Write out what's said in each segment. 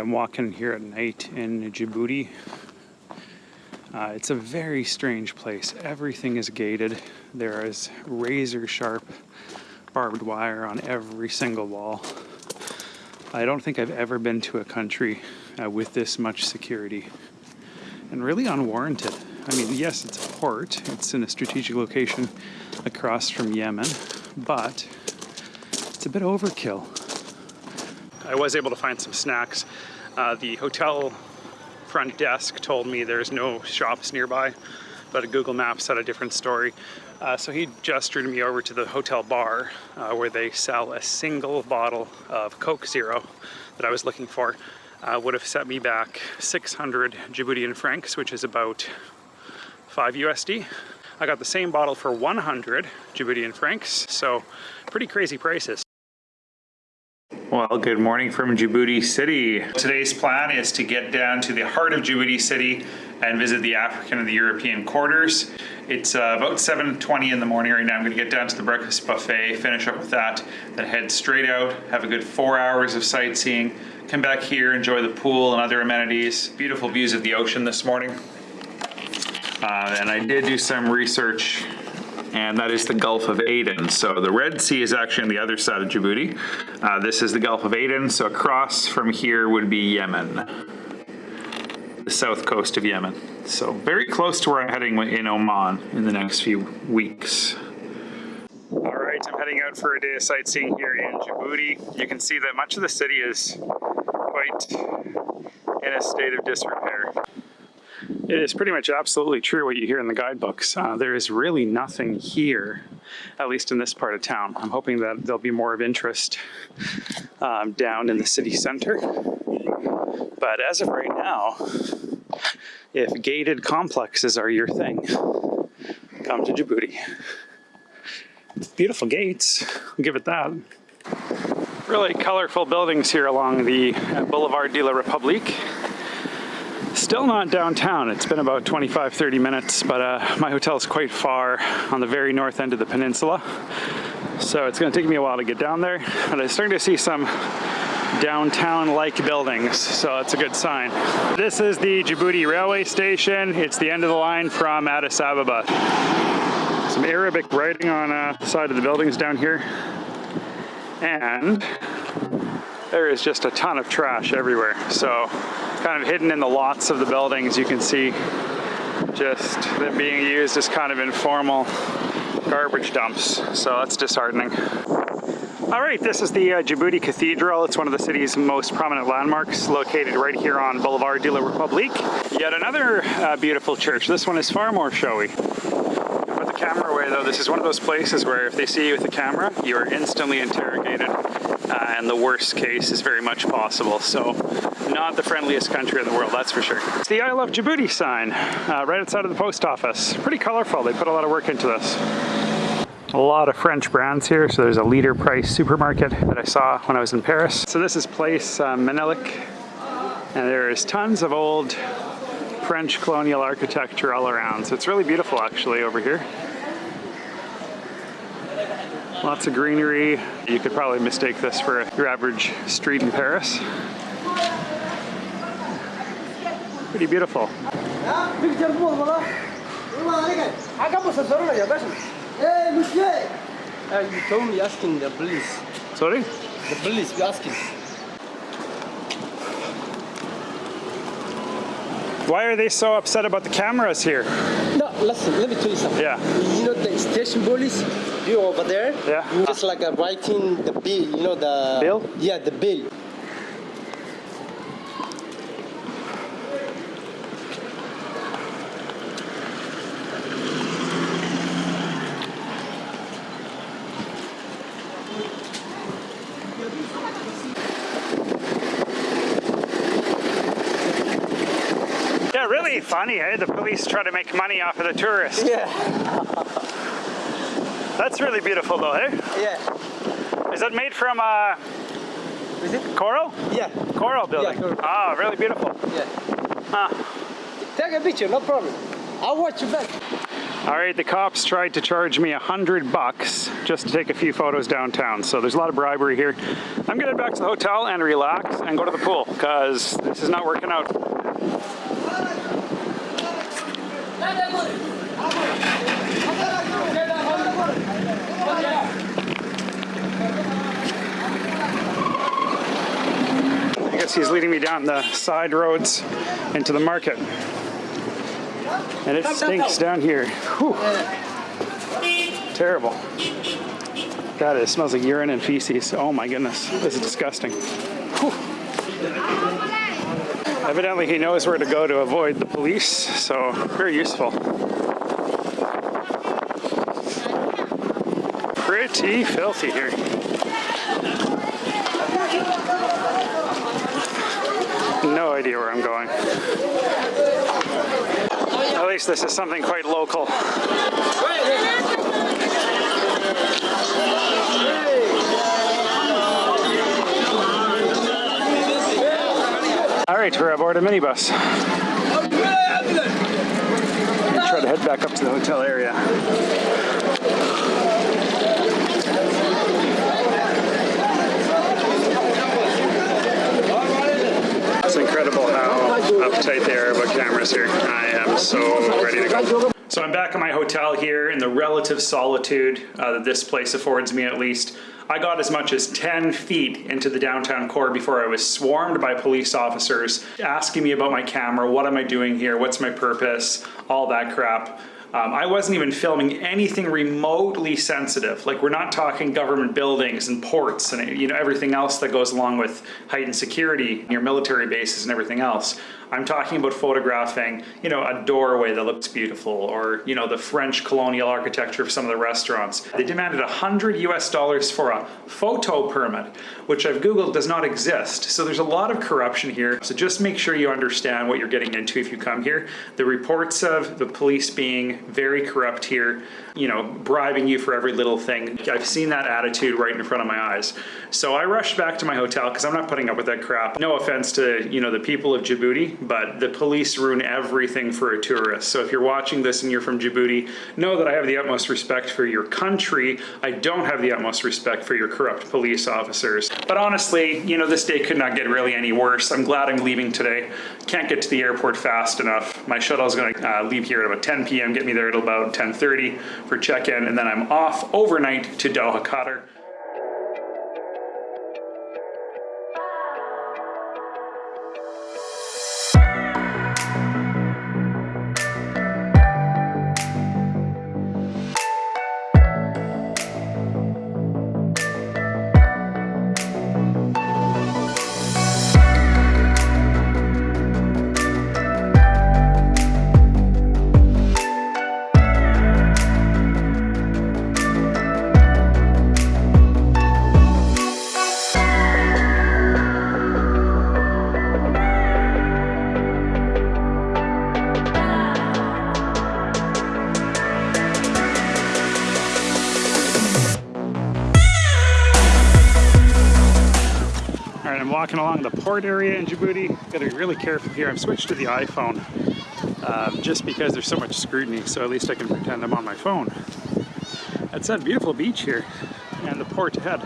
I'm walking here at night in Djibouti. Uh, it's a very strange place. Everything is gated. There is razor sharp barbed wire on every single wall. I don't think I've ever been to a country uh, with this much security and really unwarranted. I mean, yes, it's a port, it's in a strategic location across from Yemen, but it's a bit overkill. I was able to find some snacks. Uh, the hotel front desk told me there's no shops nearby, but Google Maps had a different story. Uh, so he gestured me over to the hotel bar uh, where they sell a single bottle of Coke Zero that I was looking for. Uh, would have set me back 600 Djiboutian francs, which is about 5 USD. I got the same bottle for 100 Djiboutian francs, so pretty crazy prices. Well, good morning from Djibouti City. Today's plan is to get down to the heart of Djibouti City and visit the African and the European quarters. It's uh, about 7.20 in the morning right now. I'm gonna get down to the breakfast buffet, finish up with that, then head straight out, have a good four hours of sightseeing, come back here, enjoy the pool and other amenities. Beautiful views of the ocean this morning. Uh, and I did do some research and that is the Gulf of Aden. So the Red Sea is actually on the other side of Djibouti. Uh, this is the Gulf of Aden, so across from here would be Yemen the south coast of Yemen. So very close to where I'm heading in Oman in the next few weeks. All right, I'm heading out for a day of sightseeing here in Djibouti. You can see that much of the city is quite in a state of disrepair. It is pretty much absolutely true what you hear in the guidebooks. Uh, there is really nothing here, at least in this part of town. I'm hoping that there'll be more of interest um, down in the city center. But as of right now, if gated complexes are your thing, come to Djibouti. Beautiful gates, I'll give it that. Really colorful buildings here along the Boulevard de la République. Still not downtown. It's been about 25, 30 minutes, but uh, my hotel is quite far on the very north end of the peninsula. So it's gonna take me a while to get down there. But I'm starting to see some downtown-like buildings, so that's a good sign. This is the Djibouti railway station. It's the end of the line from Addis Ababa. Some Arabic writing on uh, the side of the buildings down here. And there is just a ton of trash everywhere. So kind of hidden in the lots of the buildings, you can see just them being used as kind of informal garbage dumps. So that's disheartening. All right, this is the uh, Djibouti Cathedral. It's one of the city's most prominent landmarks, located right here on Boulevard de la République. Yet another uh, beautiful church. This one is far more showy. Camera away though. This is one of those places where if they see you with a camera, you are instantly interrogated. Uh, and the worst case is very much possible. So not the friendliest country in the world, that's for sure. It's the I Love Djibouti sign, uh, right outside of the post office. Pretty colorful, they put a lot of work into this a lot of French brands here. So there's a Leader Price supermarket that I saw when I was in Paris. So this is Place uh, Menelik, and there is tons of old French colonial architecture all around. So it's really beautiful actually over here. Lots of greenery. You could probably mistake this for your average street in Paris. Pretty beautiful. Hey, monsieur! Uh, you told me asking the police. Sorry? The police, you asking. Why are they so upset about the cameras here? No, listen, let me tell you something. Yeah. You know the station police, you over there? Yeah. Just like writing the bill, you know the... Bill? Yeah, the bill. really funny, eh? The police try to make money off of the tourists. Yeah. That's really beautiful though, eh? Yeah. Is that made from uh, Is it? coral? Yeah. Coral building. Yeah, coral. Ah, really beautiful. Yeah. Huh. Take a picture, no problem. I'll watch you back. All right, the cops tried to charge me a hundred bucks just to take a few photos downtown. So there's a lot of bribery here. I'm gonna head back to the hotel and relax and go to the pool because this is not working out. He's leading me down the side roads into the market. And it stinks down here. Whew. Terrible. God, it smells like urine and feces. Oh my goodness, this is disgusting. Whew. Evidently, he knows where to go to avoid the police, so very useful. Pretty filthy here. No idea where I'm going. At least this is something quite local. All right, we're aboard a minibus. Try to head back up to the hotel area. It's incredible how uptight they are about cameras here. I am so ready to go. So I'm back at my hotel here in the relative solitude uh, that this place affords me at least. I got as much as 10 feet into the downtown core before I was swarmed by police officers asking me about my camera, what am I doing here, what's my purpose, all that crap. Um, I wasn't even filming anything remotely sensitive. Like we're not talking government buildings and ports and you know everything else that goes along with heightened security, your military bases and everything else. I'm talking about photographing, you know, a doorway that looks beautiful or, you know, the French colonial architecture of some of the restaurants. They demanded 100 US dollars for a photo permit, which I've Googled does not exist. So there's a lot of corruption here. So just make sure you understand what you're getting into if you come here. The reports of the police being very corrupt here, you know, bribing you for every little thing. I've seen that attitude right in front of my eyes. So I rushed back to my hotel because I'm not putting up with that crap. No offense to, you know, the people of Djibouti, but the police ruin everything for a tourist. So if you're watching this and you're from Djibouti, know that I have the utmost respect for your country. I don't have the utmost respect for your corrupt police officers. But honestly, you know, this day could not get really any worse. I'm glad I'm leaving today. Can't get to the airport fast enough. My shuttle is going to uh, leave here at about 10 p.m., get me there at about 10.30 for check-in, and then I'm off overnight to Doha, Qatar. All right, I'm walking along the port area in Djibouti. Gotta be really careful here. I've switched to the iPhone um, just because there's so much scrutiny, so at least I can pretend I'm on my phone. That's that beautiful beach here and the port ahead.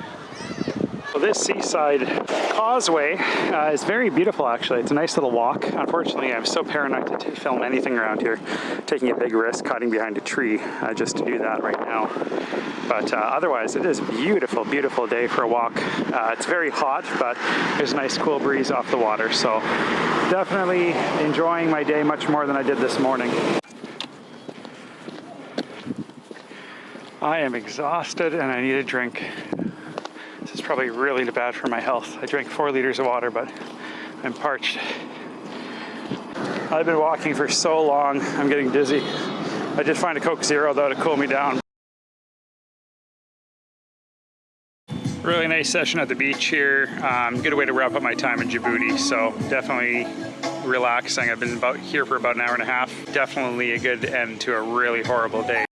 So this seaside causeway uh, is very beautiful actually. It's a nice little walk. Unfortunately, I'm so paranoid to film anything around here, taking a big risk hiding behind a tree uh, just to do that right now. But uh, otherwise, it is beautiful, beautiful day for a walk. Uh, it's very hot, but there's a nice cool breeze off the water. So definitely enjoying my day much more than I did this morning. I am exhausted and I need a drink. Probably really bad for my health. I drank four liters of water, but I'm parched. I've been walking for so long, I'm getting dizzy. I did find a Coke Zero though to cool me down. Really nice session at the beach here. Um, good way to wrap up my time in Djibouti. So definitely relaxing. I've been about here for about an hour and a half. Definitely a good end to a really horrible day.